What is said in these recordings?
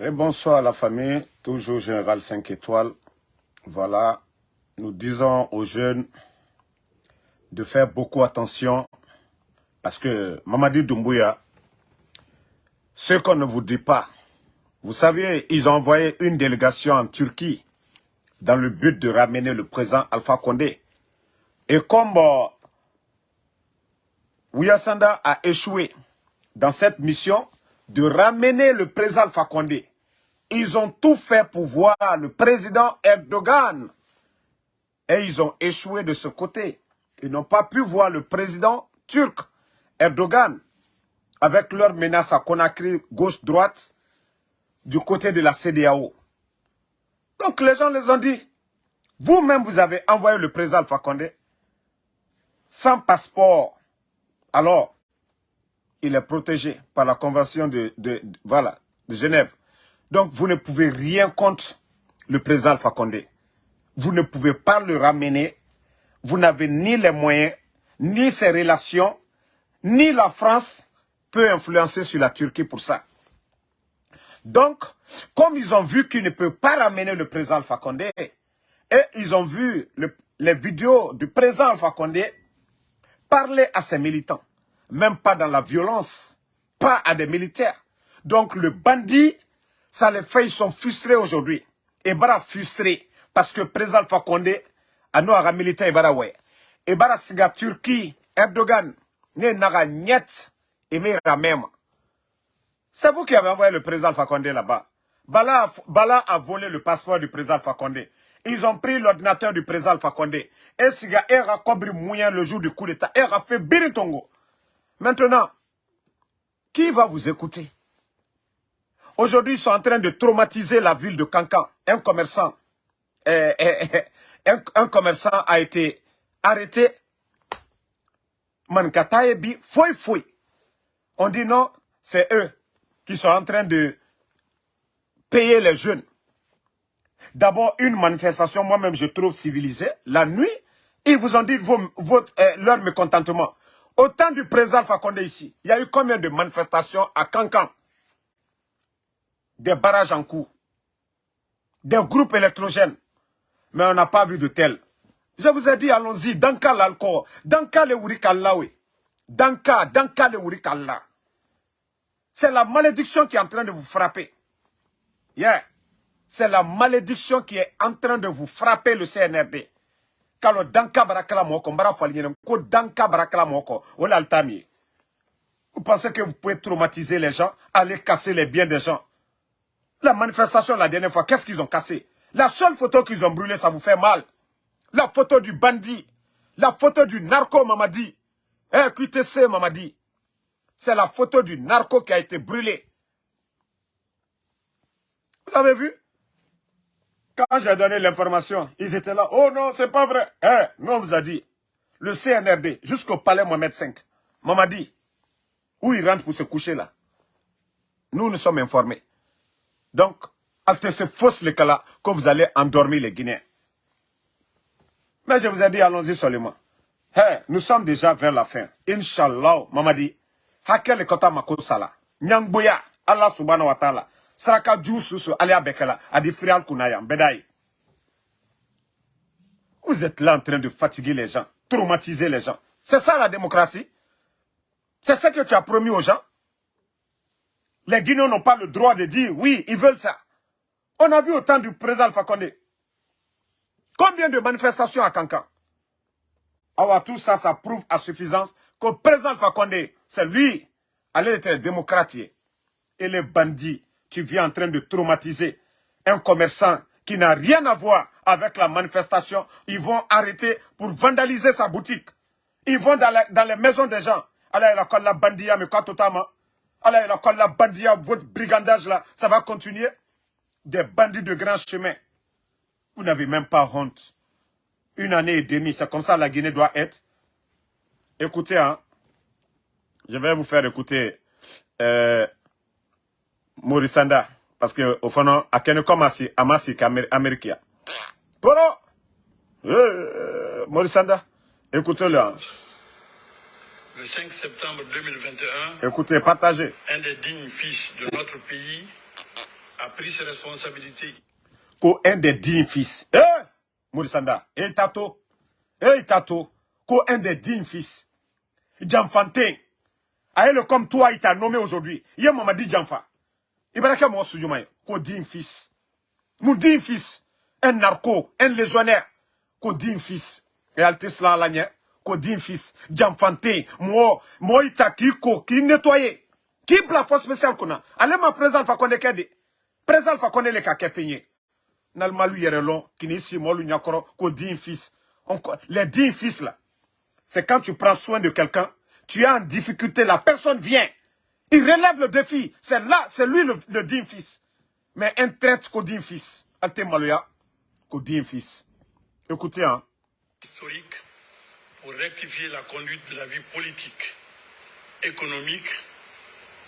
Bonsoir à la famille, toujours Général 5 étoiles. Voilà, nous disons aux jeunes de faire beaucoup attention parce que Mamadi Doumbouya, ce qu'on ne vous dit pas, vous savez, ils ont envoyé une délégation en Turquie dans le but de ramener le président Alpha Condé. Et comme euh, Ouyasanda a échoué dans cette mission de ramener le président Condé, ils ont tout fait pour voir le président Erdogan. Et ils ont échoué de ce côté. Ils n'ont pas pu voir le président turc Erdogan avec leur menace à Conakry gauche-droite du côté de la CDAO. Donc les gens les ont dit, vous-même vous avez envoyé le président Condé sans passeport. Alors, il est protégé par la convention de, Genève. Donc vous ne pouvez rien contre le président Alpha Condé. Vous ne pouvez pas le ramener. Vous n'avez ni les moyens, ni ses relations, ni la France peut influencer sur la Turquie pour ça. Donc, comme ils ont vu qu'ils ne peuvent pas ramener le président Alpha Condé, et ils ont vu les vidéos du président Alpha Condé parler à ses militants, même pas dans la violence, pas à des militaires. Donc le bandit, ça les fait, ils sont frustrés aujourd'hui. Et bara frustré, parce que président nous à militaire, et bara ouais. Et bara siga Turquie, Erdogan, ne naga et même. C'est vous qui avez envoyé le président Fakonde là-bas. Bala, Bala, a volé le passeport du président Fakonde. Ils ont pris l'ordinateur du président Fakonde. Et si gars a cobri moyen le jour du coup d'état, il a fait biritongo. Maintenant, qui va vous écouter? Aujourd'hui, ils sont en train de traumatiser la ville de Cancan. Un commerçant, eh, eh, eh, un, commerçant a été arrêté. Mankataebi, foi foi. On dit non, c'est eux qui sont en train de payer les jeunes. D'abord, une manifestation, moi-même, je trouve civilisée. La nuit, ils vous ont dit votre, leur mécontentement. Au temps du président Fakonde ici, il y a eu combien de manifestations à Cancan? Des barrages en cours. Des groupes électrogènes. Mais on n'a pas vu de tel. Je vous ai dit, allons-y, Danka l'alcool, Danka le Wurikalla, oui. Danka, Danka le Wurikalla. C'est la malédiction qui est en train de vous frapper. Yeah. C'est la malédiction qui est en train de vous frapper le CNRD. Kalo danka barakala moko, mbara ko danka barakala. Vous pensez que vous pouvez traumatiser les gens, aller casser les biens des gens? La manifestation la dernière fois, qu'est-ce qu'ils ont cassé? La seule photo qu'ils ont brûlée, ça vous fait mal. La photo du bandit, la photo du narco Mamadi. Eh, QTC Mamadi. C'est la photo du narco qui a été brûlé. Vous avez vu? Quand j'ai donné l'information, ils étaient là. Oh non, c'est pas vrai. Eh, nous on vous a dit. Le CNRD, jusqu'au palais Mohamed V, m'a dit, où il rentre pour se coucher là. Nous, nous sommes informés. Donc, c'est fausse le cas là que vous allez endormir les Guinéens. Mais je vous ai dit, allons-y seulement. Hey, nous sommes déjà vers la fin. Inch'Allah, Mamadi, hakele kota makosala nyangboya Allah subhanahu wa ta'ala saraka alia bekela adi frial vous êtes là en train de fatiguer les gens traumatiser les gens. C'est ça la démocratie. C'est ce que tu as promis aux gens. Les Guinéens n'ont pas le droit de dire oui ils veulent ça. On a vu au temps du président Alpha combien de manifestations à Kankan? Alors tout ça ça prouve à suffisance que le président Alpha c'est lui, allez être démocratie. Et les bandits, tu viens en train de traumatiser un commerçant qui n'a rien à voir avec la manifestation. Ils vont arrêter pour vandaliser sa boutique. Ils vont dans, les maisons des gens. Allez, la colle la bandia, mais quoi totalement Allez, la colle la bandia, votre brigandage là, ça va continuer. Des bandits de grand chemin. Vous n'avez même pas honte. Une année et demie, c'est comme ça la Guinée doit être. Écoutez, hein, je vais vous faire écouter euh, Morisanda. Parce que au fond, à quel Komasi, Amasi, Américain. Poro! Euh, Morisanda, écoutez-le. Hein. Le 5 septembre 2021, écoutez, partagez. Un des dignes fils de notre pays a pris ses responsabilités. Ko un des dignes fils. Eh, Mourisanda, eh tato, eh tato, un des dignes fils. Jamfantin. Aïe, comme toi, il t'a nommé aujourd'hui. Il m'a dit Jamfa. Il va dire moi soujouma, digne fils. Mon digne fils, un narco, un légionnaire, digne fils. Et altesla lanya, ko digne fils. Jamfantin, moi, moi, il t'a qui qui nettoyé. Qui la force spéciale qu'on a. Allez, ma présence, fa qu'on est Présent fa connaît les kake fini. Nalmalu yerelon, kinisi molu nyakoro, ko din fils. Les dix fils là, c'est quand tu prends soin de quelqu'un, tu es en difficulté, la personne vient. Il relève le défi. C'est là, c'est lui le, le fils. Mais un traite ko din fils. Alte maluya, ko din fils. Écoutez, hein. Historique pour rectifier la conduite de la vie politique, économique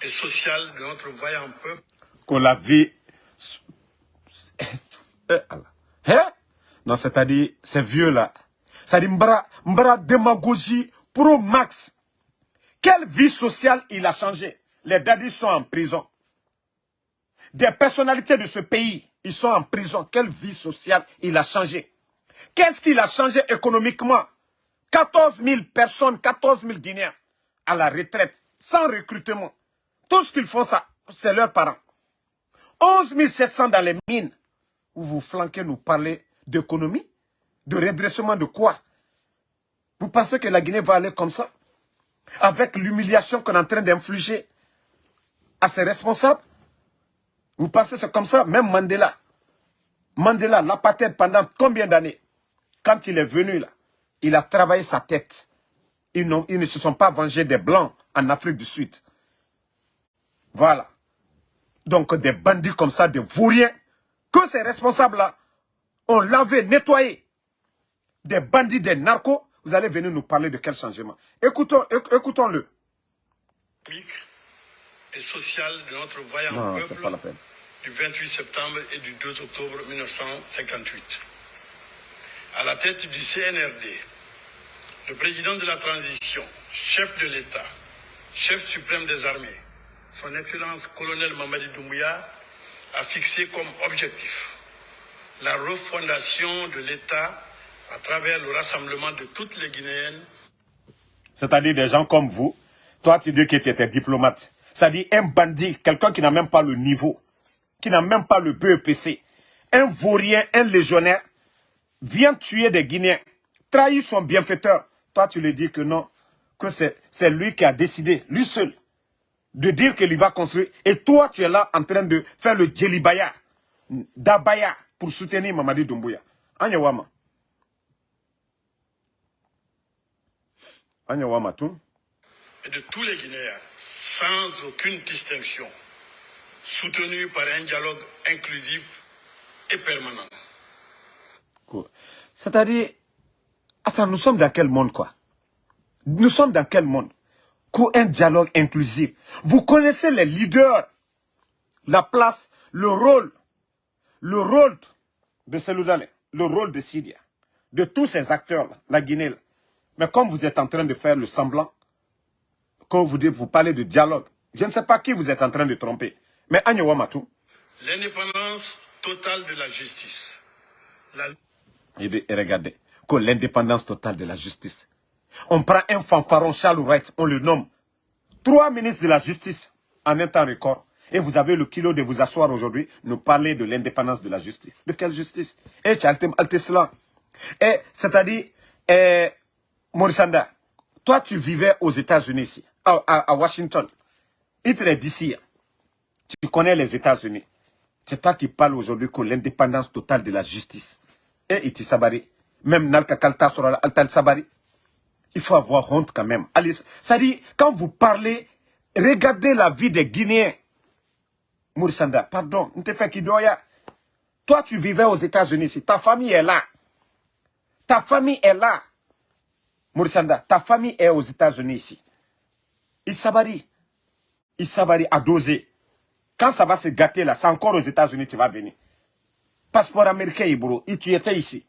et sociale de notre vaillant peuple. Que la vie eh, hein? Non, c'est-à-dire, c'est vieux là. C'est-à-dire, mbra, mbra démagogie pro max. Quelle vie sociale il a changé? Les daddies sont en prison. Des personnalités de ce pays, ils sont en prison. Quelle vie sociale il a changé Qu'est-ce qu'il a changé économiquement? 14 000 personnes, 14 000 Guinéens à la retraite, sans recrutement. Tout ce qu'ils font, c'est leurs parents. 11 700 dans les mines. Vous vous flanquez nous parler d'économie De redressement de quoi? Vous pensez que la Guinée va aller comme ça? Avec l'humiliation qu'on est en train d'infliger à ses responsables Vous pensez que c'est comme ça? Même Mandela. Mandela, l'apartheid pendant combien d'années? Quand il est venu là, il a travaillé sa tête. Ils, ils ne se sont pas vengés des Blancs en Afrique du Sud. Voilà. Donc des bandits comme ça, des vauriens, que ces responsables-là ont lavé, nettoyé. Des bandits, des narcos, vous allez venir nous parler de quel changement. Écoutons, écoutons-le. Et social de notre vaillant peuple du 28 septembre et du 2 octobre 1958. À la tête du CNRD, le président de la transition, chef de l'État, chef suprême des armées, son Excellence colonel Mamadi Doumbouya a fixé comme objectif la refondation de l'État à travers le rassemblement de toutes les Guinéennes. C'est-à-dire des gens comme vous. Toi, tu dis que tu étais diplomate. C'est-à-dire un bandit, quelqu'un qui n'a même pas le niveau, qui n'a même pas le BEPC, un vaurien, un légionnaire, vient tuer des Guinéens, trahit son bienfaiteur. Toi, tu lui dis que non, que c'est lui qui a décidé, lui seul, de dire qu'il va construire. Et toi, tu es là en train de faire le djelibaya, d'abaya, pour soutenir Mamadi Doumbouya. Anyawama. Anyawama tout. Et de tous les Guinéens, sans aucune distinction, soutenu par un dialogue inclusif et permanent. C'est-à-dire, attends, nous sommes dans quel monde, quoi? Nous sommes dans quel monde? Un dialogue inclusif. Vous connaissez les leaders, la place, le rôle, le rôle de Seloudale, le rôle de Syria, de tous ces acteurs, là, la Guinée. Mais comme vous êtes en train de faire le semblant, quand vous, vous parlez de dialogue, je ne sais pas qui vous êtes en train de tromper. Mais Agnewa Matou. L'indépendance totale de la justice. La... Et regardez, l'indépendance totale de la justice. On prend un fanfaron, Charles Wright, on le nomme. Trois ministres de la justice en un temps record. Et vous avez le kilo de vous asseoir aujourd'hui, nous parler de l'indépendance de la justice. De quelle justice? Et Et c'est-à-dire, eh, Morissanda, toi tu vivais aux États-Unis ici, à, Washington. Il te d'ici. Tu connais les États-Unis. C'est toi qui parles aujourd'hui que l'indépendance totale de la justice. Et Iti Sabari. Même Nalka Kalta sur Altal Sabari. Il faut avoir honte quand même. Ça dit, quand vous parlez, regardez la vie des Guinéens. Mourisanda, pardon, Toi, tu vivais aux États-Unis Ta famille est là. Ta famille est là. Mourisanda, ta famille est aux États-Unis ici. Isabari. Isabari a dosé. Quand ça va se gâter là, c'est encore aux États-Unis tu vas venir. Passeport américain, Ibro, tu étais ici.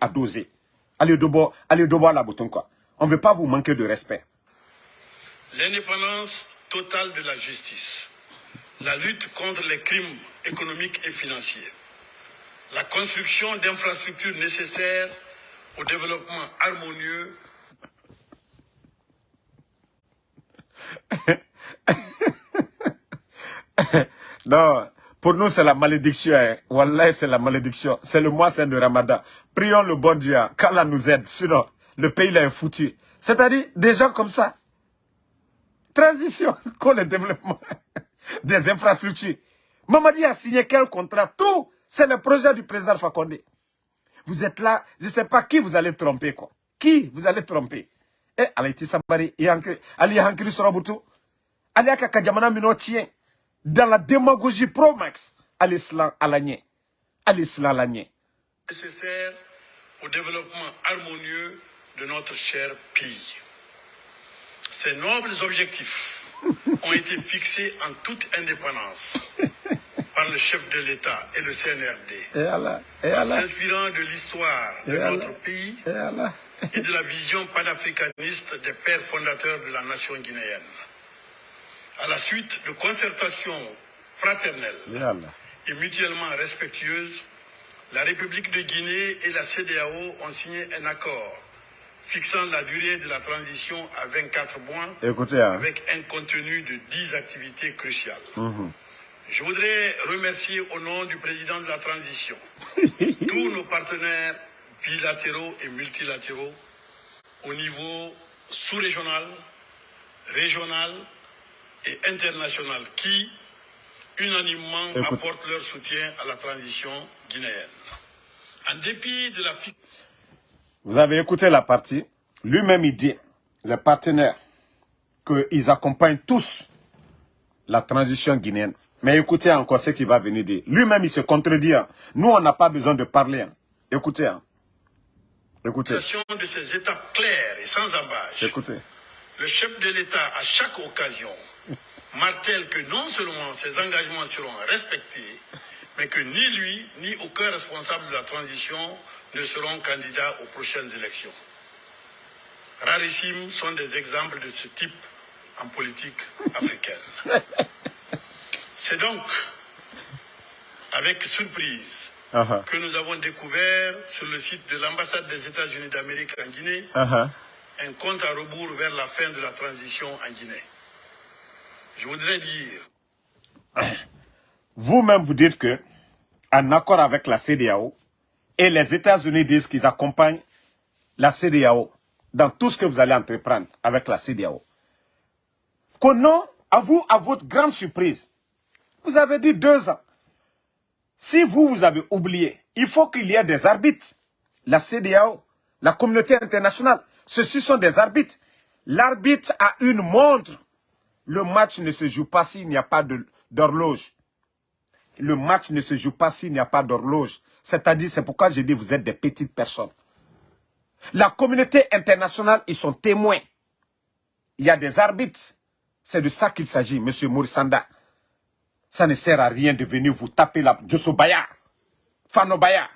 A dosé. Allez Dobo, allez Dobo à la bouton quoi. On ne veut pas vous manquer de respect. L'indépendance totale de la justice. la lutte contre les crimes économiques et financiers, la construction d'infrastructures nécessaires au développement harmonieux non, pour nous, c'est la malédiction. Hein. Wallah, c'est la malédiction. C'est le mois saint de Ramadan. Prions le bon Dieu, hein. qu'Allah nous aide. Sinon, le pays là est foutu. C'est-à-dire, des gens comme ça. Transition, quoi le développement des infrastructures. Mamadi a signé quel contrat? Tout, c'est le projet du président Fakonde. Vous êtes là, je ne sais pas qui vous allez tromper, quoi. Qui vous allez tromper? Eh, Alaïti Sabari, Ali Hankiri Sorobutu, Ali Akakajamana Mino tient dans la démagogie pro-max à l'islam à l'année. À l'islam à Nécessaire au développement harmonieux de notre cher pays. Ces nobles objectifs ont été fixés en toute indépendance par le chef de l'État et le CNRD. En s'inspirant de l'histoire de notre pays et de la vision panafricaniste des pères fondateurs de la nation guinéenne à la suite de concertations fraternelles et mutuellement respectueuses, la République de Guinée et la CDAO ont signé un accord fixant la durée de la transition à 24 mois hein. avec un contenu de 10 activités cruciales. Mhm. Je voudrais remercier au nom du président de la transition tous nos partenaires bilatéraux et multilatéraux au niveau sous-régional, régional et internationales qui, unanimement, apportent leur soutien à la transition guinéenne. En dépit de la... Vous avez écouté la partie. Lui-même, il dit, les partenaires, qu'ils accompagnent tous la transition guinéenne. Mais écoutez encore ce qu'il va venir dire. Lui-même, il se contredit. Hein. Nous, on n'a pas besoin de parler. Hein. Écoutez. Écoutez. de ces étapes claires et sans embâche. Écoutez. Le chef de l'État, à chaque occasion, martèle que non seulement ses engagements seront respectés, mais que ni lui, ni aucun responsable de la transition ne seront candidats aux prochaines élections. Rarissimes sont des exemples de ce type en politique africaine. C'est donc avec surprise uh-huh. que nous avons découvert sur le site de l'ambassade des États-Unis d'Amérique en Guinée uh-huh. un compte à rebours vers la fin de la transition en Guinée. Je voudrais dire... Vous-même, vous dites que, en accord avec la CDAO, et les États-Unis disent qu'ils accompagnent la CDAO dans tout ce que vous allez entreprendre avec la CDAO. non, à vous, à votre grande surprise, vous avez dit deux ans. Si vous, vous avez oublié, il faut qu'il y ait des arbitres. La CDAO, la communauté internationale, ceux-ci sont des arbitres. L'arbitre a une montre le match ne se joue pas s'il n'y a pas d'horloge. Le match ne se joue pas s'il n'y a pas d'horloge. C'est-à-dire, c'est pourquoi j'ai dit, vous êtes des petites personnes. La communauté internationale, ils sont témoins. Il y a des arbitres. C'est de ça qu'il s'agit, M. Mourisanda. Ça ne sert à rien de venir vous taper la Josobaya, Fanobaya.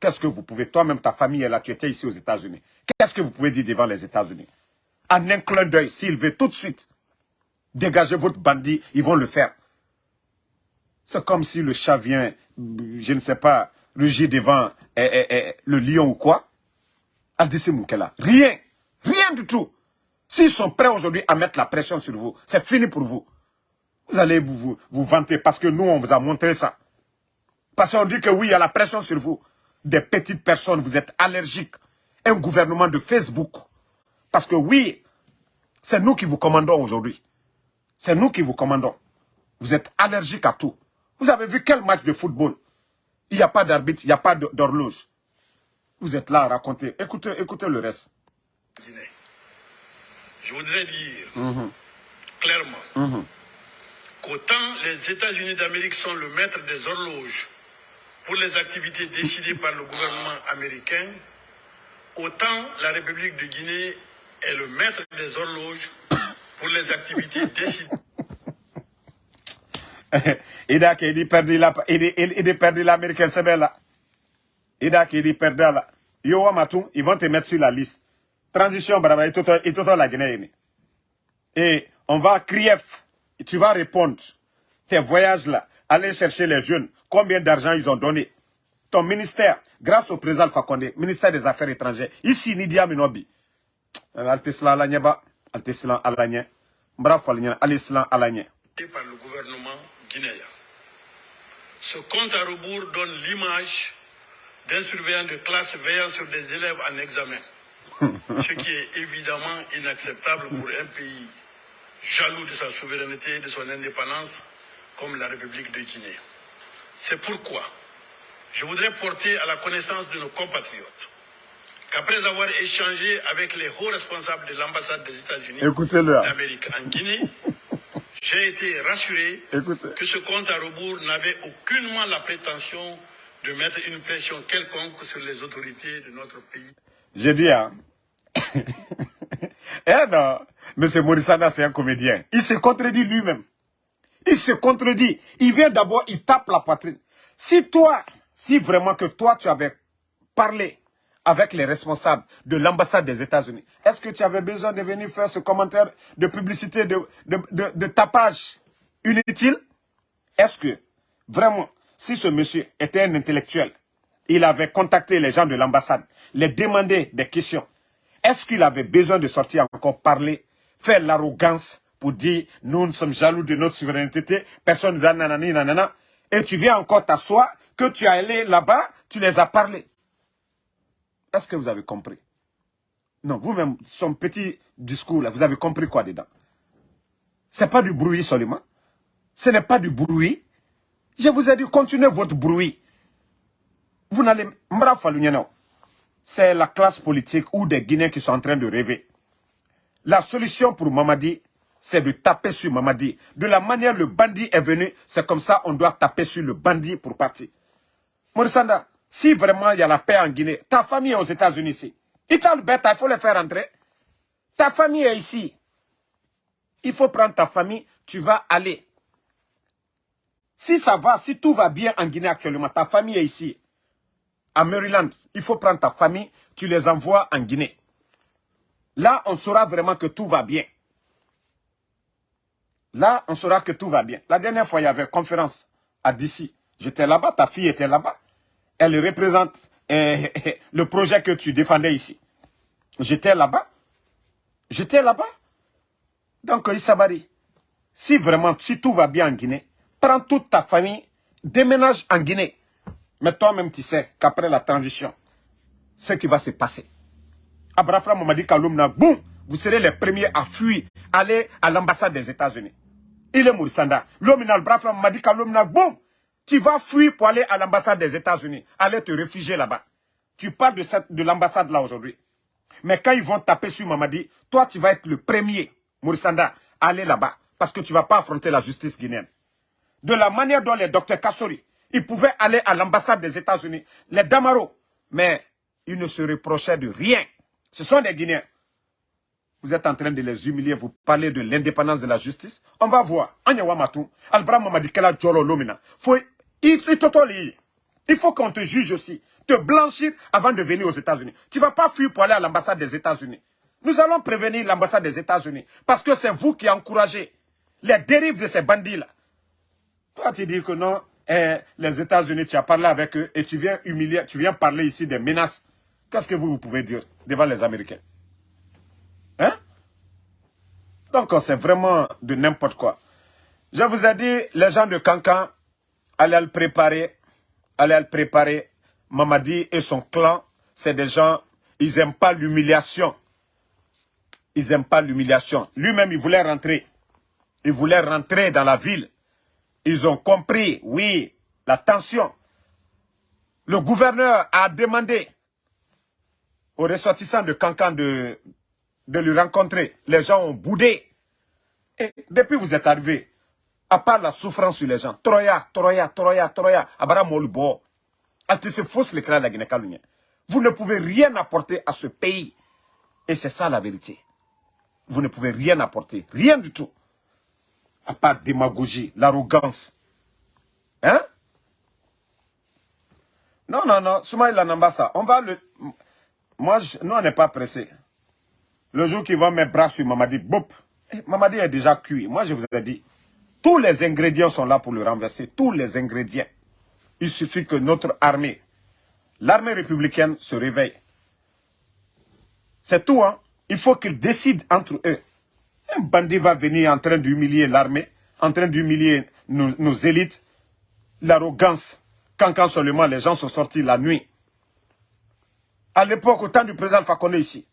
Qu'est-ce que vous pouvez, toi-même, ta famille est là, tu étais ici aux États-Unis. Qu'est-ce que vous pouvez dire devant les États-Unis? En un clin d'œil, s'il veut tout de suite Dégagez votre bandit, ils vont le faire. C'est comme si le chat vient, je ne sais pas, rugir devant eh, eh, eh, le lion ou quoi. Aldissi Moukela. Rien. Rien du tout. S'ils sont prêts aujourd'hui à mettre la pression sur vous, c'est fini pour vous. Vous allez vous, vous, vanter parce que nous, on vous a montré ça. Parce qu'on dit que oui, il y a la pression sur vous. Des petites personnes, vous êtes allergiques. Un gouvernement de Facebook. Parce que oui, c'est nous qui vous commandons aujourd'hui. C'est nous qui vous commandons. Vous êtes allergique à tout. Vous avez vu quel match de football? Il n'y a pas d'arbitre, il n'y a pas d'horloge. Vous êtes là à raconter. Écoutez, écoutez le reste. Je voudrais dire mhm. clairement mhm. Qu'autant les États-Unis d'Amérique sont le maître des horloges pour les activités décidées par le gouvernement américain, autant la République de Guinée est le maître des horloges pour les activités décidées. il a qu'il perdu la, il, perdu l'américain, c'est bien là. Il a qu'il perdu là. Yo, Matou, ils vont te mettre sur la liste. Transition, brava, et tout, la Guinée. Et on va crier, tu vas répondre. tes voyages-là, aller chercher les jeunes, combien d'argent ils ont donné. Ton ministère, grâce au président Fakonde, ministère des Affaires étrangères, ici, Nidia Minobi. Altesla Alanyeba, Altesla Alanya, Bravo Alisla Alanya. Par le gouvernement guinéen. Ce compte à rebours donne l'image d'un surveillant de classe veillant sur des élèves en examen. ce qui est évidemment inacceptable pour un pays jaloux de sa souveraineté et de son indépendance comme la République de Guinée. C'est pourquoi je voudrais porter à la connaissance de nos compatriotes qu'après avoir échangé avec les hauts responsables de l'ambassade des États-Unis d'Amérique en Guinée, j'ai été rassuré que ce compte à rebours n'avait aucunement la prétention de mettre une pression quelconque sur les autorités de notre pays. J'ai dit, hein. Eh non, M. Morissana, c'est un comédien. Il se contredit lui-même. Il se contredit. Il vient d'abord, il tape la poitrine. Si toi, si vraiment que toi, tu avais parlé avec les responsables de l'ambassade des États-Unis, est-ce que tu avais besoin de venir faire ce commentaire de publicité, de, de, de tapage inutile? Est-ce que, vraiment, si ce monsieur était un intellectuel, il avait contacté les gens de l'ambassade, les demandé des questions, est-ce qu'il avait besoin de sortir encore parler, faire l'arrogance pour dire nous, nous sommes jaloux de notre souveraineté, personne ne nanani nanana, et tu viens encore t'asseoir, que tu es allé là-bas, tu les as parlé. Est-ce que vous avez compris? Non, vous-même, son petit discours là, vous avez compris quoi dedans? C'est pas du bruit seulement. Ce n'est pas du bruit. Je vous ai dit, continuez votre bruit. Vous n'allez... C'est la classe politique ou des Guinéens qui sont en train de rêver. La solution pour Mamadi, c'est de taper sur Mamadi. De la manière le bandit est venu, c'est comme ça on doit taper sur le bandit pour partir. Morissanda, si vraiment il y a la paix en Guinée, ta famille est aux États-Unis ici. Il il faut les faire entrer. Ta famille est ici. Il faut prendre ta famille, tu vas aller. Si ça va, si tout va bien en Guinée actuellement, ta famille est ici. À Maryland, il faut prendre ta famille, tu les envoies en Guinée. Là, on saura vraiment que tout va bien. Là, on saura que tout va bien. La dernière fois, il y avait conférence à DC. J'étais là-bas, ta fille était là-bas. Elle représente eh, le projet que tu défendais ici. J'étais là-bas. J'étais là-bas. Donc, Isabari, si vraiment, si tout va bien en Guinée, prends toute ta famille, déménage en Guinée. Mais toi-même, tu sais qu'après la transition, ce qui va se passer. Abraham m'a dit boum, vous serez les premiers à fuir, aller à l'ambassade des États-Unis. Il est Moursanda. L'homme Abraham m'a dit boum, tu vas fuir pour aller à l'ambassade des États-Unis, aller te réfugier là-bas. Tu parles de, de l'ambassade là aujourd'hui. Mais quand ils vont taper sur Mamadi, toi tu vas être le premier, Moursanda, à aller là-bas. Parce que tu ne vas pas affronter la justice guinéenne. De la manière dont les docteurs Kassori, ils pouvaient aller à l'ambassade des États-Unis, les Damaro, mais ils ne se reprochaient de rien. Ce sont des Guinéens. Vous êtes en train de les humilier, vous parlez de l'indépendance de la justice. On va voir. Il faut qu'on te juge aussi. Te blanchir avant de venir aux États-Unis. Tu ne vas pas fuir pour aller à l'ambassade des États-Unis. Nous allons prévenir l'ambassade des États-Unis. Parce que c'est vous qui encouragez les dérives de ces bandits-là. Toi, tu dis que non, les États-Unis, tu as parlé avec eux et tu viens humilier, tu viens parler ici des menaces. Qu'est-ce que vous, vous pouvez dire devant les Américains? Hein? Donc, c'est vraiment de n'importe quoi. Je vous ai dit, les gens de Cancan, allez le préparer, allez le préparer. Mamadi et son clan, c'est des gens, ils n'aiment pas l'humiliation. Ils n'aiment pas l'humiliation. Lui-même, il voulait rentrer. Il voulait rentrer dans la ville. Ils ont compris, oui, la tension. Le gouverneur a demandé aux ressortissants de Cancan de, de lui rencontrer. Les gens ont boudé. Et depuis vous êtes arrivé, à part la souffrance sur les gens, Troya, Troya, Troya, Troya, Abara Molubo, se fausse le de la Guinée Vous ne pouvez rien apporter à ce pays. Et c'est ça la vérité. Vous ne pouvez rien apporter. Rien du tout. À part démagogie, l'arrogance. Hein? Non, non, non. Soumaïla Nambassa, on va le... Moi, nous, on n'est pas pressé. Le jour qu'ils vont mettre bras sur Mamadi, boup, eh, Mamadi est déjà cuit. Moi, je vous ai dit, Tous les ingrédients sont là pour le renverser. Tous les ingrédients. Il suffit que notre armée, l'armée républicaine se réveille. C'est tout, hein. Il faut qu'ils décident entre eux. Un bandit va venir en train d'humilier l'armée, en train d'humilier nos, élites. L'arrogance. Quand, seulement les gens sont sortis la nuit. À l'époque, au temps du président Fakonde ici,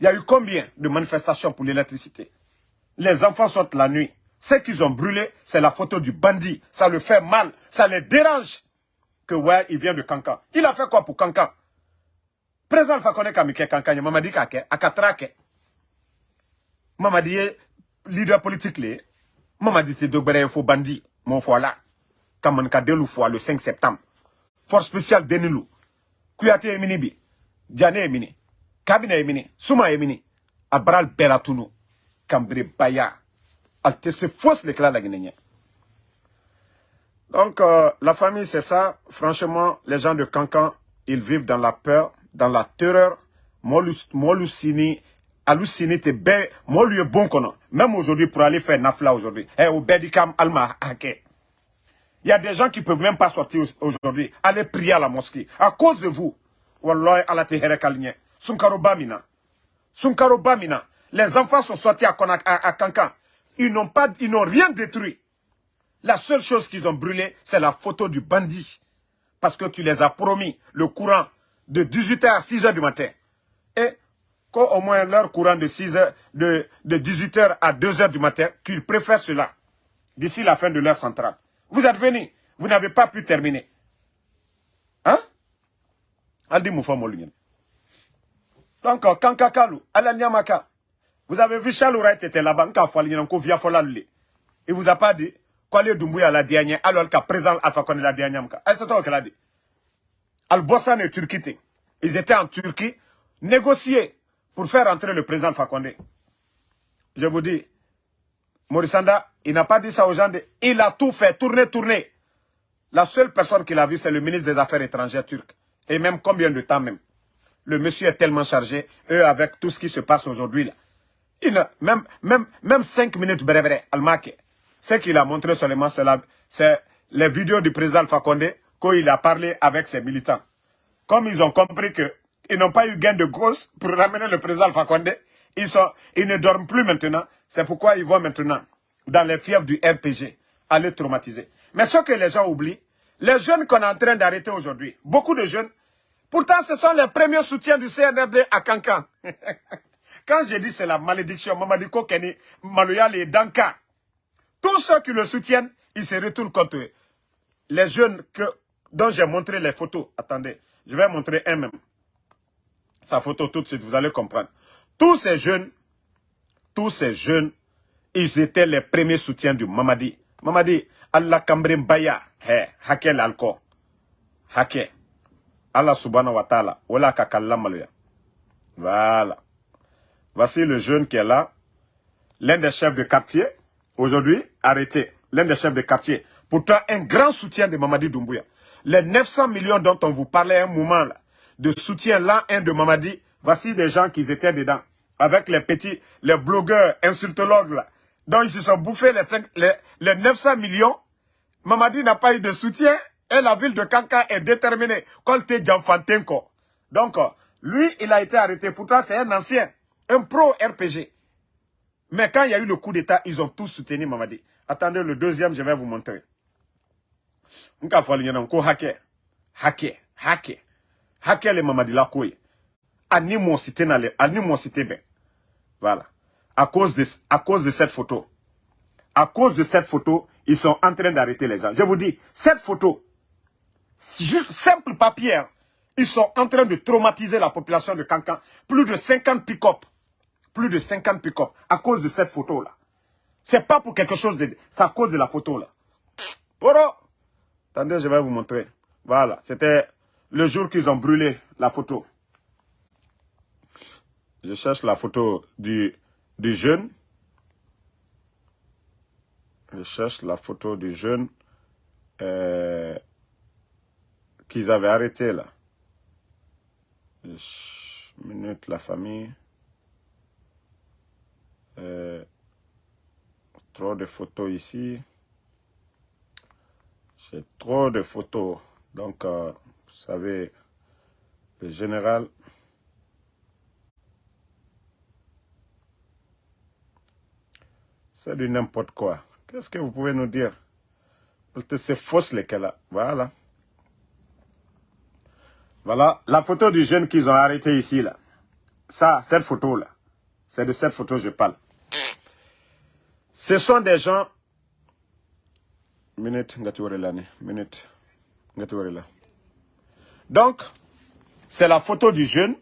il y a eu combien de manifestations pour l'électricité? Les enfants sortent la nuit. Ce qu'ils ont brûlé, c'est la photo du bandit. Ça le fait mal, ça les dérange. Que ouais, il vient de Kankan. Il a fait quoi pour Kankan? Président Fakonde Kamike Kankan, il m'a dit qu'à Katrake. M'a dit, leader politique, m'a dit, il faut bandit. Mon foi là. Kamanka Delou le 5 septembre. Force spéciale Denilou. Kuyate Eminibi. Diane Emini. Kabine Emini. Souma Emini. Abral Belatounou. Kambre Baya. Alte se la Guinée. Donc, euh, la famille, c'est ça. Franchement, les gens de Cancan, ils vivent dans la peur, dans la terreur. Molucini, halluciné, t'es ben, moi lui est bon qu'on Même aujourd'hui, pour aller faire Nafla aujourd'hui. Eh, au Bedikam Alma Hake. Il y a des gens qui ne peuvent même pas sortir aujourd'hui, aller prier à la mosquée. À cause de vous. Wallah, ala te. Sunkaro bamina. Sunkaro. Les enfants sont sortis à, à, Kankan. Ils n'ont pas, ils n'ont rien détruit. La seule chose qu'ils ont brûlé, c'est la photo du bandit. Parce que tu les as promis le courant de 18h à 6h du matin. Et quand au moins leur courant de 6h, de, de 18h à 2h du matin, qu'ils préfèrent cela. D'ici la fin de l'heure centrale. Vous êtes venus, vous n'avez pas pu terminer. Hein? Aldi Donc, Kankakalu, Nyamaka, vous avez vu Charles était là-bas, il vous a pas dit, Kwale Doumbouya la dernière, alors qu'à présent Alpha Condé la dernière. C'est toi qui l'a dit. Al-Bossan et Turquie, ils étaient en Turquie, négocier pour faire entrer le président Fakonde. Je vous dis, Morissanda, il n'a pas dit ça aux gens. il a tout fait, tourner, tourner. La seule personne qu'il a vue, c'est le ministre des Affaires étrangères turc. Et même combien de temps même. Le monsieur est tellement chargé, eux, avec tout ce qui se passe aujourd'hui, même, même, même cinq minutes, bref, bref, Almake. Ce qu'il a montré seulement, c'est les vidéos du président Fakonde quand il a parlé avec ses militants. Comme ils ont compris que ils n'ont pas eu gain de cause pour ramener le président Fakonde, ils, ne dorment plus maintenant. C'est pourquoi ils vont maintenant dans les fièvres du RPG aller traumatiser. Mais ce que les gens oublient, les jeunes qu'on est en train d'arrêter aujourd'hui, beaucoup de jeunes, pourtant ce sont les premiers soutiens du CNRD à Cancan. Quand je dis c'est la malédiction, Mamadiko Kenny, Maloyal et Danka, tous ceux qui le soutiennent, ils se retournent contre eux. Les jeunes que, dont j'ai montré les photos, attendez, je vais montrer un même. Sa photo tout de suite, vous allez comprendre. Tous ces jeunes, tous ces jeunes, ils étaient les premiers soutiens du Mamadi. Mamadi, Allah Kambrim Baya, he, hakel alko. Hake. Allah subhanahu wa ta'ala, wala Voilà. Voici le jeune qui est là. L'un des chefs de quartier, aujourd'hui, arrêté. L'un des chefs de quartier. Pourtant, un grand soutien de Mamadi Doumbouya. Les 900 millions dont on vous parlait un moment, là, de soutien là, un de Mamadi, voici des gens qui étaient dedans avec les petits, les blogueurs, insultologues là, dont ils se sont bouffés les, 5, les, les 900 millions. Mamadi n'a pas eu de soutien et la ville de Kanka est déterminée. Djamfantenko. Donc, lui, il a été arrêté. Pourtant, c'est un ancien, un pro-RPG. Mais quand il y a eu le coup d'État, ils ont tous soutenu Mamadi. Attendez, le deuxième, je vais vous montrer. Nka fali yana ko hake hake hake hake le mamadi la koy ani mon cité na le ani mon cité ben voilà. À cause, de, à cause de cette photo. À cause de cette photo, ils sont en train d'arrêter les gens. Je vous dis, cette photo, juste simple papier, hein. ils sont en train de traumatiser la population de Cancan. Plus de 50 pick-up. Plus de 50 pick-up à cause de cette photo-là. C'est pas pour quelque chose de... C'est à cause de la photo-là. Poro Attendez, je vais vous montrer. Voilà, c'était le jour qu'ils ont brûlé la photo. Je cherche la photo du, du jeune. Je cherche la photo du jeune euh, qu'ils avaient arrêté là. Minute, la famille. Euh, trop de photos ici. J'ai trop de photos. Donc, euh, vous savez, le général... C'est du n'importe quoi. Qu'est-ce que vous pouvez nous dire? C'est fausse lesquels Voilà. Voilà la photo du jeune qu'ils ont arrêté ici. là. Ça, cette photo-là. C'est de cette photo que je parle. Ce sont des gens... Minute, minute. Donc, c'est la photo du jeune.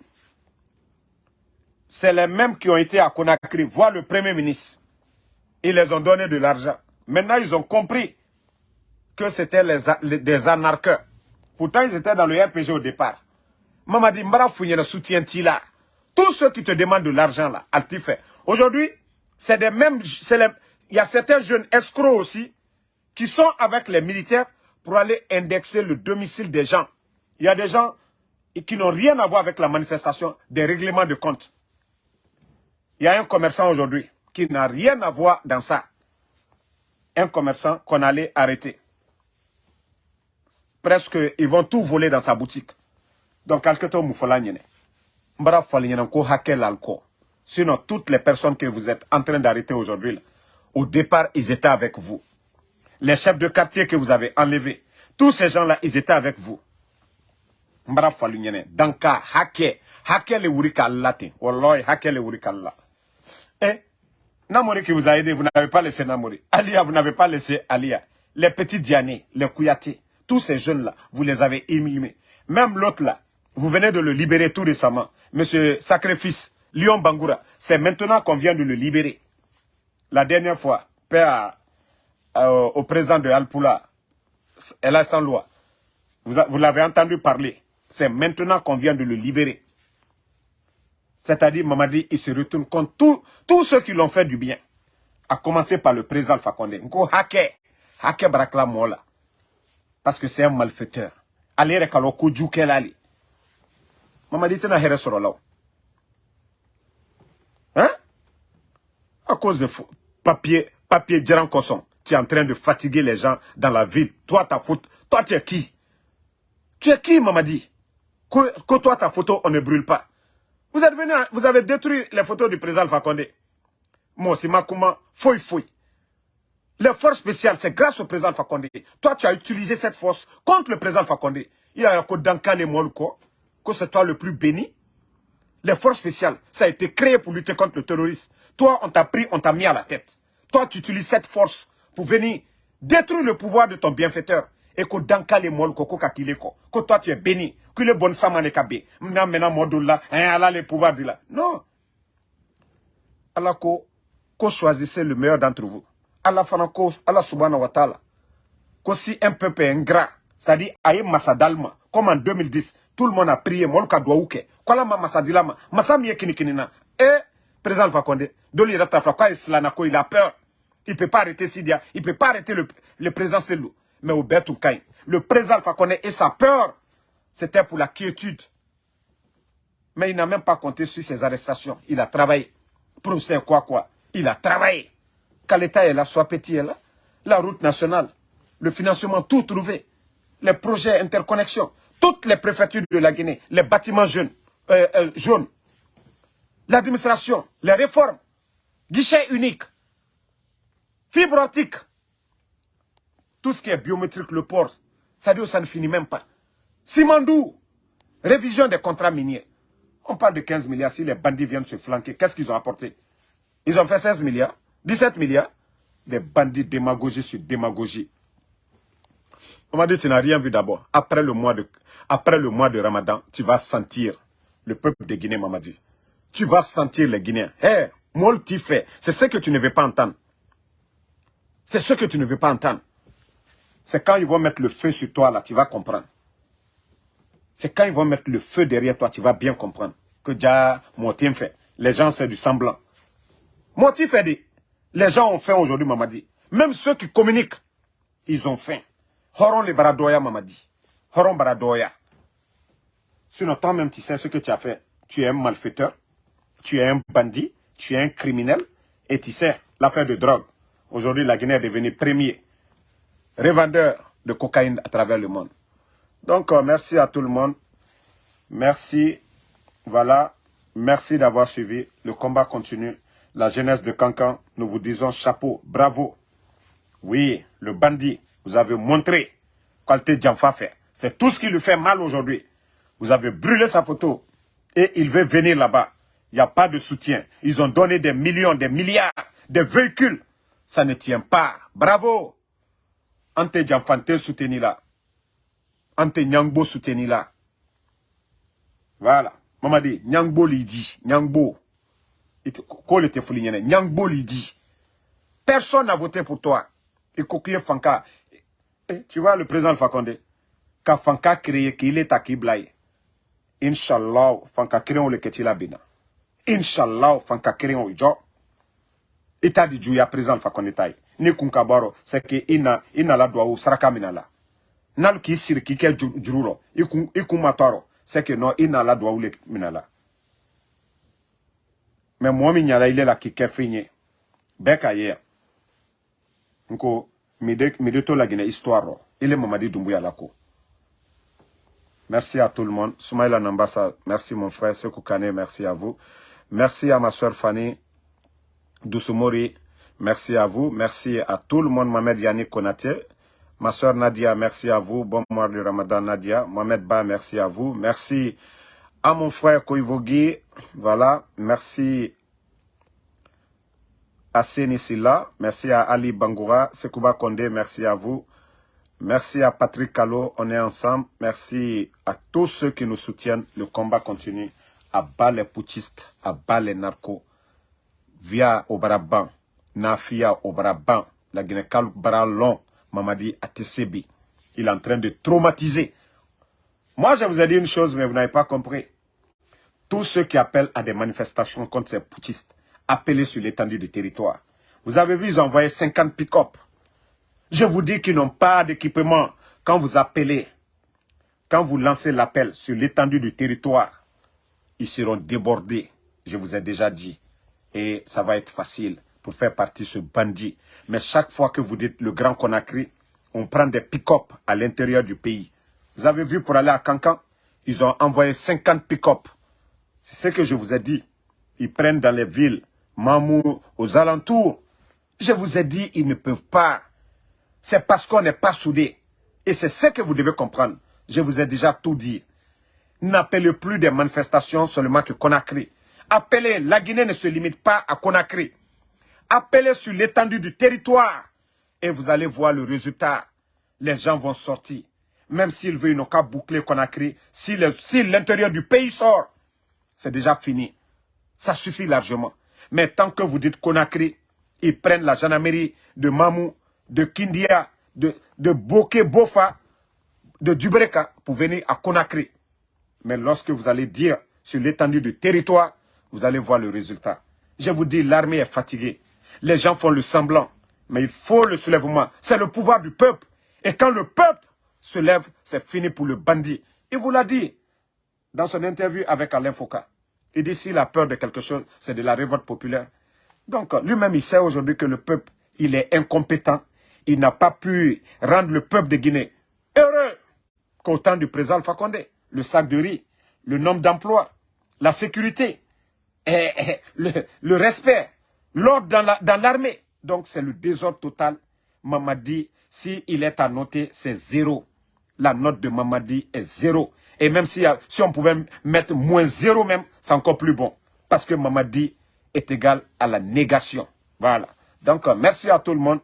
C'est les mêmes qui ont été à Conakry voir le Premier ministre. Ils les ont donné de l'argent. Maintenant, ils ont compris que c'était des anarcheurs. Pourtant, ils étaient dans le RPG au départ. Mamadi Mbara Founyana soutient là? Tous ceux qui te demandent de l'argent là, fait. Aujourd'hui, c'est des mêmes... il y a certains jeunes escrocs aussi qui sont avec les militaires pour aller indexer le domicile des gens. Il y a des gens qui n'ont rien à voir avec la manifestation des règlements de compte. Il y a un commerçant aujourd'hui qui n'a rien à voir dans ça. Un commerçant qu'on allait arrêter. Presque, ils vont tout voler dans sa boutique. Donc, quelque moufola nyene. Mbara ko hakel alko. Sinon, toutes les personnes que vous êtes en train d'arrêter aujourd'hui, au départ, ils étaient avec vous. Les chefs de quartier que vous avez enlevés, tous ces gens-là, ils étaient avec vous. Mbara nyene. Danka, hake, hake le wurika latin. Wallahi, hake le wurika la. Eh, Namori qui vous a aidé, vous n'avez pas laissé Namori. Alia, vous n'avez pas laissé Alia. Les petits Diané, les Kouyaté, tous ces jeunes-là, vous les avez émimés. Même l'autre là, vous venez de le libérer tout récemment. Monsieur Sacrifice, Lyon Bangoura, c'est maintenant qu'on vient de le libérer. La dernière fois, père au président de Alpoula, elle a sans loi. Vous l'avez entendu parler. C'est maintenant qu'on vient de le libérer. C'est-à-dire, Mamadi, il se retourne contre tous ceux qui l'ont fait du bien. À commencer par le président Fakonde. Nko hake, hake brakla mola. Parce que c'est un malfaiteur. Allez, rekalo koju kelali. Mamadi, n'as rien sur là. Hein? À cause de papier, papier Djeran Kosson. Tu es en train de fatiguer les gens dans la ville. Toi, ta faute. Toi, tu es qui? Tu es qui, Mamadi? Toi, ta photo, on ne brûle pas. Vous avez détruit les photos du président Fakonde. Moi, c'est Makuma, fouille, fouille. Les forces spéciales, c'est grâce au président Fakonde. Toi, tu as utilisé cette force contre le président Fakonde. Il y a un code d'Ankane Molko, que c'est toi le plus béni. Les forces spéciales, ça a été créé pour lutter contre le terrorisme. Toi, on t'a pris, on t'a mis à la tête. Toi, tu utilises cette force pour venir détruire le pouvoir de ton bienfaiteur et que dans le monde ko kakile ko. Que toi tu es béni. Que le bon samane kabe mna mena modula hein Allah le pouvoir de là. Non. Allah ko ko choisissez le meilleur d'entre vous. Allah fana ko Allah subhanahu wa ta'ala. Ko si un peuple ingrat dit aye masadalma comme en 2010 tout le monde a prié mon ka doit ouke. Ko la masadilama masami kini kinina et président Fakonde doli rata fra quoi ko il a peur. Il peut pas arrêter Sidia il peut pas arrêter le, le président Selou mais au Bertoukaï. Le président Fakone et sa peur, c'était pour la quiétude. Mais il n'a même pas compté sur ses arrestations. Il a travaillé. Procès quoi quoi? Il a travaillé. Quand l'État est là, soit petit est là. La route nationale, le financement, tout trouvé. Les projets interconnexion, toutes les préfectures de la Guinée, les bâtiments jaunes, euh, euh, jaunes, l'administration, les réformes, guichet unique, fibre optique, tout ce qui est biométrique, le port, ça dit ça ne finit même pas. Simandou, révision des contrats miniers. On parle de 15 milliards, si les bandits viennent se flanquer, qu'est-ce qu'ils ont apporté? Ils ont fait 16 milliards, 17 milliards. Des bandits démagogie sur démagogie. On m'a dit, tu n'as rien vu d'abord. Après le mois de, après le mois de Ramadan, tu vas sentir le peuple de Guinée, m'a dit. Tu vas sentir les Guinéens. Hé, hey, fait. C'est ce que tu ne veux pas entendre. C'est ce que tu ne veux pas entendre. C'est quand ils vont mettre le feu sur toi, là, tu vas comprendre. C'est quand ils vont mettre le feu derrière toi, tu vas bien comprendre. Que déjà, Motif fait. Les gens, c'est du semblant. Motif fait dit, les gens ont faim aujourd'hui, Mamadi. Même ceux qui communiquent, ils ont faim. Horon les baradoya, Mamadi. Horon baradoya. Sinon, toi-même, tu sais ce que tu as fait. Tu es un malfaiteur, tu es un bandit, tu es un criminel, et tu sais l'affaire de drogue. Aujourd'hui, la Guinée est devenue premier revendeur de cocaïne à travers le monde. Donc, euh, merci à tout le monde. Merci. Voilà. Merci d'avoir suivi. Le combat continue. La jeunesse de Cancan, nous vous disons chapeau, bravo. Oui, le bandit, vous avez montré qualité Djanfa fait. C'est tout ce qui lui fait mal aujourd'hui. Vous avez brûlé sa photo et il veut venir là-bas. Il n'y a pas de soutien. Ils ont donné des millions, des milliards, des véhicules. Ça ne tient pas. Bravo. Ante Djanfante soutenu là. Ante Nyangbo soutenu là. Voilà. Mamadi, Nyangbo dit. Nyangbo. Nyangbo dit. Personne n'a voté pour toi. Et Fanka. Tu vois le président Fakonde. Quand Fanka créé qu'il est Kiblaï. Inch'Allah, Fanka créé le Ketila Bina. Inch'Allah, Fanka le job. État du Djouya, président Fakonde Taï. Ni Kunkabaro, c'est que ina ina la doa ou saraka minala. Nal ki sir ki jururo. Ikum matoro. C'est que non, ina la doa ou le minala. Mais moi, mi nyala ile la ki ye. La gine histoire. Merci à tout le monde. Soumaïla Nambassa, merci mon frère. Sekou Kane, merci à vous. Merci à ma soeur Fanny Dousoumori. Merci à vous. Merci à tout le monde. Mohamed Yannick Konaté. Ma soeur Nadia, merci à vous. Bon mois de Ramadan, Nadia. Mohamed Ba, merci à vous. Merci à mon frère Koivogi. Voilà. Merci à Sénissila. Merci à Ali Bangoura. Sekouba Kondé, merci à vous. Merci à Patrick Calo, on est ensemble. Merci à tous ceux qui nous soutiennent. Le combat continue. À bas les poutistes, à bas les narcos. Via Obaraban, Nafia Obaraban, la Guinée-Kalou Baralon, Mamadi Atesebi. Il est en train de traumatiser. Moi, je vous ai dit une chose, mais vous n'avez pas compris. Tous ceux qui appellent à des manifestations contre ces poutistes, appelez sur l'étendue du territoire. Vous avez vu, ils ont envoyé 50 pick-up. Je vous dis qu'ils n'ont pas d'équipement. Quand vous appelez, quand vous lancez l'appel sur l'étendue du territoire, ils seront débordés. Je vous ai déjà dit. Et ça va être facile pour faire partie de ce bandit. Mais chaque fois que vous dites le Grand Conakry, on prend des pick-up à l'intérieur du pays. Vous avez vu pour aller à Cancan, ils ont envoyé 50 pick-up. C'est ce que je vous ai dit. Ils prennent dans les villes, Mamou, aux alentours. Je vous ai dit, ils ne peuvent pas. C'est parce qu'on n'est pas soudés. Et c'est ce que vous devez comprendre. Je vous ai déjà tout dit. N'appelez plus des manifestations seulement que Conakry. Appelez, la Guinée ne se limite pas à Conakry. Appelez sur l'étendue du territoire. Et vous allez voir le résultat. Les gens vont sortir. Même s'ils veulent, ils n'ont qu'à boucler Conakry. Si l'intérieur du pays sort, c'est déjà fini. Ça suffit largement. Mais tant que vous dites Conakry, ils prennent la gendarmerie de Mamou, de Kindia, de, de Bofa, de Dubreka pour venir à Conakry. Mais lorsque vous allez dire sur l'étendue du territoire, vous allez voir le résultat. Je vous dis, l'armée est fatiguée. Les gens font le semblant. Mais il faut le soulèvement. C'est le pouvoir du peuple. Et quand le peuple se lève, c'est fini pour le bandit. Il vous l'a dit dans son interview avec Alain Foucault. Il dit s'il a peur de quelque chose, c'est de la révolte populaire. Donc lui-même, il sait aujourd'hui que le peuple, il est incompétent. Il n'a pas pu rendre le peuple de Guinée heureux qu'au temps du président Alpha Condé. Le sac de riz, le nombre d'emplois, la sécurité, et, le, respect, l'ordre dans l'armée. Donc c'est le désordre total. Mamadi, s'il il est à noter, c'est zéro. La note de Mamadi est zéro. Et même si, si on pouvait mettre moins zéro même, c'est encore plus bon. Parce que Mamadi est égal à la négation. Voilà. Donc, merci à tout le monde.